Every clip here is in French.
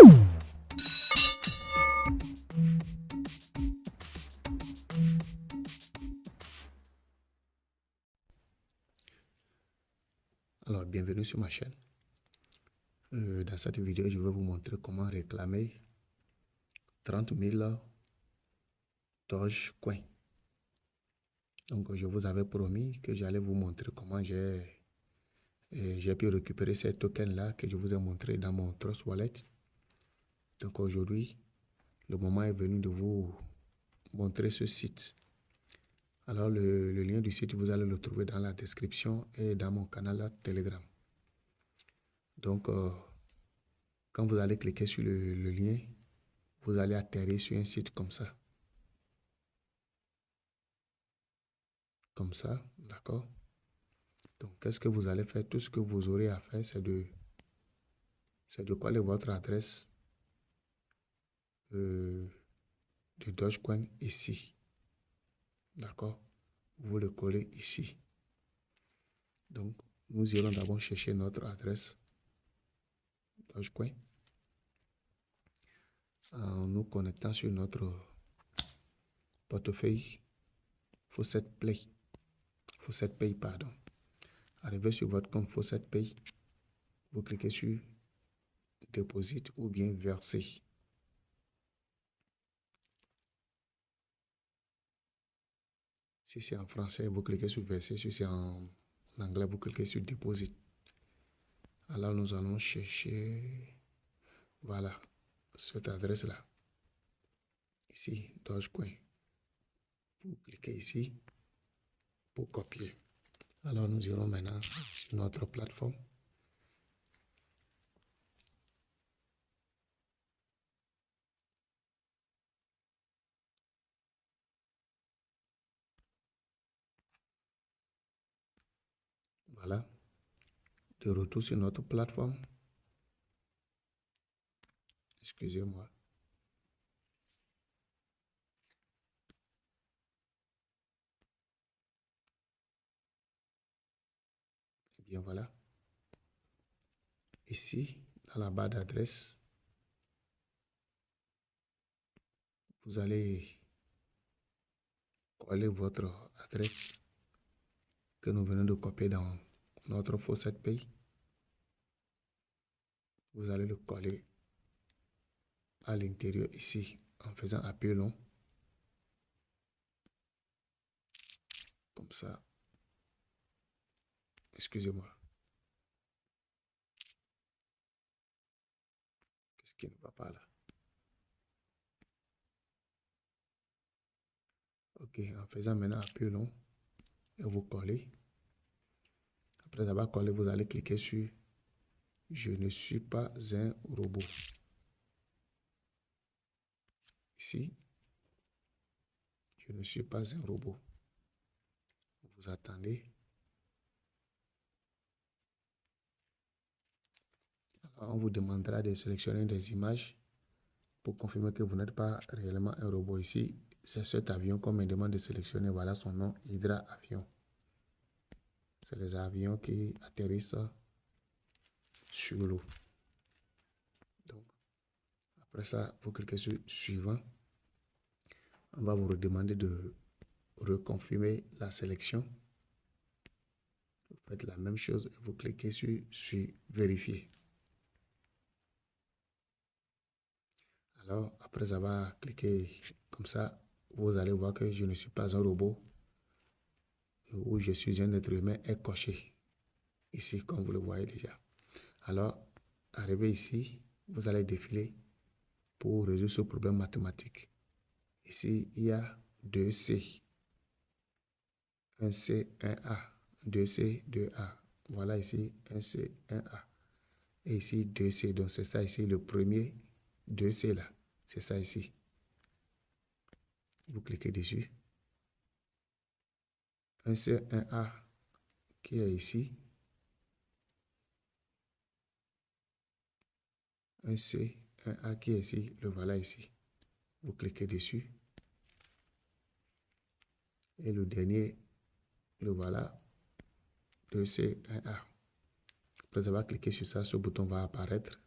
Alors, bienvenue sur ma chaîne. Euh, dans cette vidéo, je vais vous montrer comment réclamer 30 000 Dogecoin. Donc, je vous avais promis que j'allais vous montrer comment j'ai j'ai pu récupérer ces tokens-là que je vous ai montré dans mon Trust Wallet. Donc, aujourd'hui, le moment est venu de vous montrer ce site. Alors, le, lien du site, vous allez le trouver dans la description et dans mon canal Telegram. Donc, euh, quand vous allez cliquer sur le, lien, vous allez atterrir sur un site comme ça. Comme ça, d'accord? Donc, qu'est-ce que vous allez faire? Tout ce que vous aurez à faire, c'est de, de coller votre adresse euh, de Dogecoin ici. D'accord? Vous le collez ici. Donc, nous irons d'abord chercher notre adresse Dogecoin en nous connectant sur notre portefeuille Faucet Play. Faucet Pay, pardon. Arrivé sur votre compte Faucet Pay, vous cliquez sur Déposit ou bien Verser. Si c'est en français, vous cliquez sur verser. Si c'est en anglais, vous cliquez sur deposit. Alors nous allons chercher, voilà, cette adresse-là. Ici, Dogecoin. Vous cliquez ici pour copier. Alors nous irons maintenant sur notre plateforme. Voilà. De retour sur notre plateforme. Excusez-moi. Et eh bien voilà. Ici, dans la barre d'adresse, vous allez coller votre adresse que nous venons de copier dans notre faucet pay. Vous allez le coller à l'intérieur ici en faisant appui long. Comme ça. Excusez-moi. Qu'est-ce qui ne va pas là? Ok, en faisant maintenant appui long et vous collez. Avoir collé, vous allez cliquer sur Je ne suis pas un robot. Ici, je ne suis pas un robot. Vous attendez. On vous demandera de sélectionner des images pour confirmer que vous n'êtes pas réellement un robot. Ici, c'est cet avion qu'on me demande de sélectionner. Voilà son nom, Hydra Avion. C'est les avions qui atterrissent sur l'eau. Donc, après ça, vous cliquez sur suivant. On va vous demander de reconfirmer la sélection. Vous faites la même chose et vous cliquez sur, sur vérifier. Alors, après avoir cliqué comme ça, vous allez voir que je ne suis pas un robot où je suis un être humain est coché. Ici, comme vous le voyez déjà. Alors, arrivé ici, vous allez défiler pour résoudre ce problème mathématique. Ici, il y a 2C. 1C, 1A. 2C, 2A. Voilà ici, 1C, 1A. Et ici, 2C. Donc, c'est ça ici, le premier 2C là. C'est ça ici. Vous cliquez dessus un C1A qui est ici, un C, un A qui est ici, le voilà ici. Vous cliquez dessus. Et le dernier, le voilà, 2C1A. Après avoir cliqué sur ça, ce bouton va apparaître.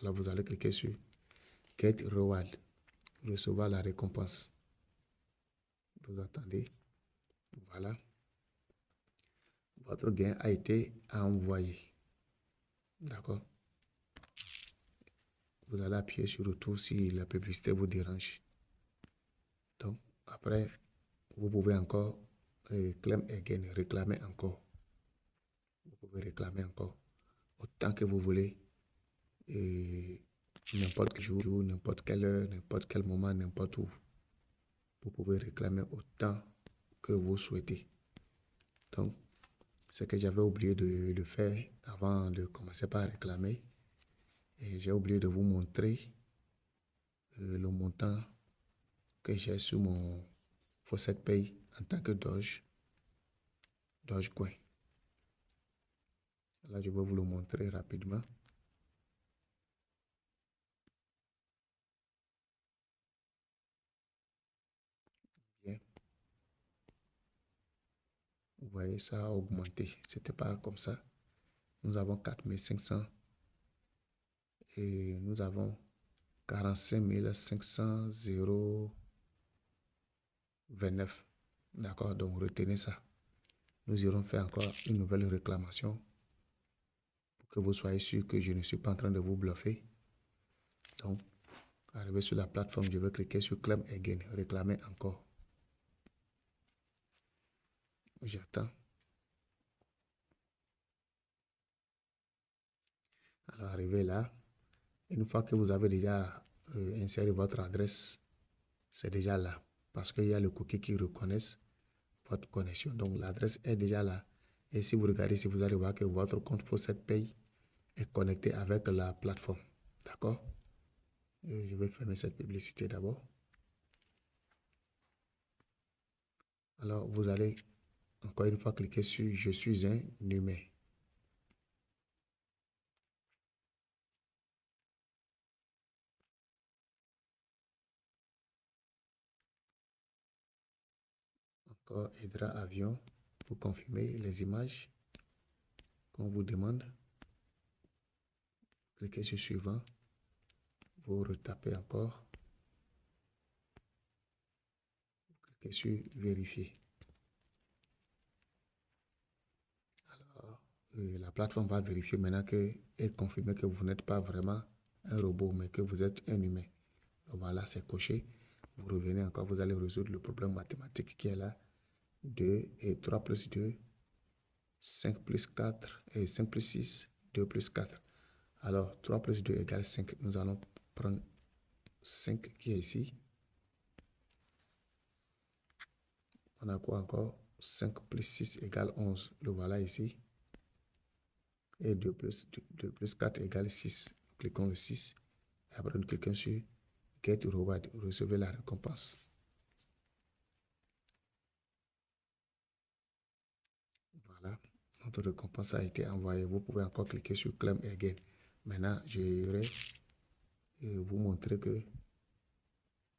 Alors vous allez cliquer sur Get Reward, recevoir la récompense. Vous attendez. Voilà. Votre gain a été envoyé. D'accord? Vous allez appuyer sur retour si la publicité vous dérange. Donc, après, vous pouvez encore euh, claim again, réclamer encore. Vous pouvez réclamer encore autant que vous voulez. Et n'importe quel jour, n'importe quelle heure, n'importe quel moment, n'importe où. Vous pouvez réclamer autant que vous souhaitez. Donc, ce que j'avais oublié de, de, faire avant de commencer par réclamer, et j'ai oublié de vous montrer euh, le montant que j'ai sur mon Faucet Pay en tant que Doge, Dogecoin. Là, je vais vous le montrer rapidement. Bien. Vous voyez, ça a augmenté. C'était pas comme ça. Nous avons 4500 et nous avons 45 500 29. D'accord, donc retenez ça. Nous irons faire encore une nouvelle réclamation pour que vous soyez sûr que je ne suis pas en train de vous bluffer. Donc, arrivé sur la plateforme, je vais cliquer sur Claim Again, réclamer encore. J'attends. Alors, arrivé là, une fois que vous avez déjà euh, inséré votre adresse, c'est déjà là parce qu'il y a le cookie qui reconnaisse votre connexion. Donc l'adresse est déjà là. Et si vous regardez, si vous allez voir que votre compte cette Pay est connecté avec la plateforme. D'accord? Je vais fermer cette publicité d'abord. Alors vous allez encore une fois cliquer sur Je suis un humain. Hydra Avion pour confirmer les images qu'on vous demande. Cliquez sur suivant. Vous retapez encore. Cliquez sur vérifier. Euh, la plateforme va vérifier maintenant que et confirmer que vous n'êtes pas vraiment un robot, mais que vous êtes un humain. Donc voilà, c'est coché. Vous revenez encore, vous allez résoudre le problème mathématique qui est là. 2 et 3 plus 2, 5 plus 4 et 5 plus 6, 2 plus 4. Alors 3 plus 2 égale 5. Nous allons prendre 5 qui est ici. On a quoi encore? 5 plus 6 égale 11. Le voilà ici. Et 2 plus, 2, plus 4 égale 6. cliquons le 6. Et après, nous cliquons sur Get Reward. Recevez la récompense. Notre récompense a été envoyée. Vous pouvez encore cliquer sur Claim Again. Maintenant, je vais euh, vous montrer que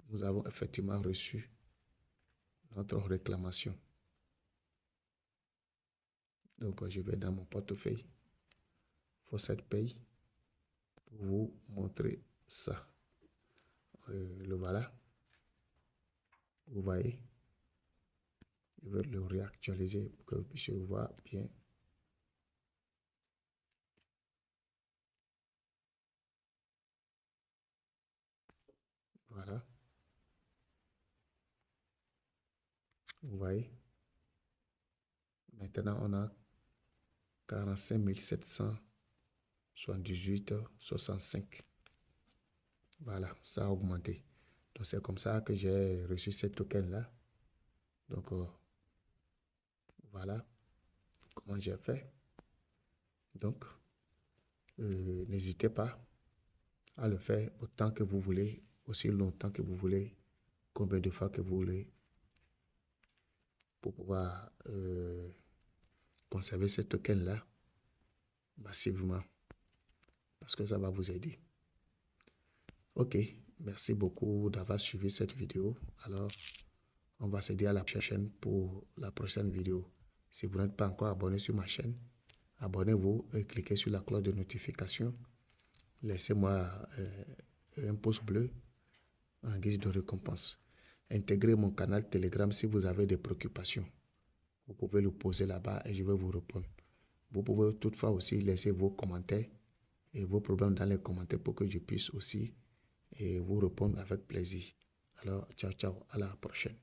nous avons effectivement reçu notre réclamation. Donc, je vais dans mon portefeuille cette Pay pour vous montrer ça. Euh, le voilà. Vous voyez? Je vais le réactualiser pour que vous puissiez voir bien Voilà. Vous voyez? Maintenant, on a 45 778 65. Voilà, ça a augmenté. Donc, c'est comme ça que j'ai reçu ces tokens-là. Donc, euh, voilà comment j'ai fait. Donc, euh, n'hésitez pas à le faire autant que vous voulez aussi longtemps que vous voulez, combien de fois que vous voulez, pour pouvoir euh, conserver ce token-là massivement, parce que ça va vous aider. Ok, merci beaucoup d'avoir suivi cette vidéo. Alors, on va dire à la prochaine pour la prochaine vidéo. Si vous n'êtes pas encore abonné sur ma chaîne, abonnez-vous et cliquez sur la cloche de notification. Laissez-moi... Euh, un pouce bleu en guise de récompense. Intégrez mon canal Telegram si vous avez des préoccupations. Vous pouvez le poser là-bas et je vais vous répondre. Vous pouvez toutefois aussi laisser vos commentaires et vos problèmes dans les commentaires pour que je puisse aussi et vous répondre avec plaisir. Alors, ciao, ciao, à la prochaine.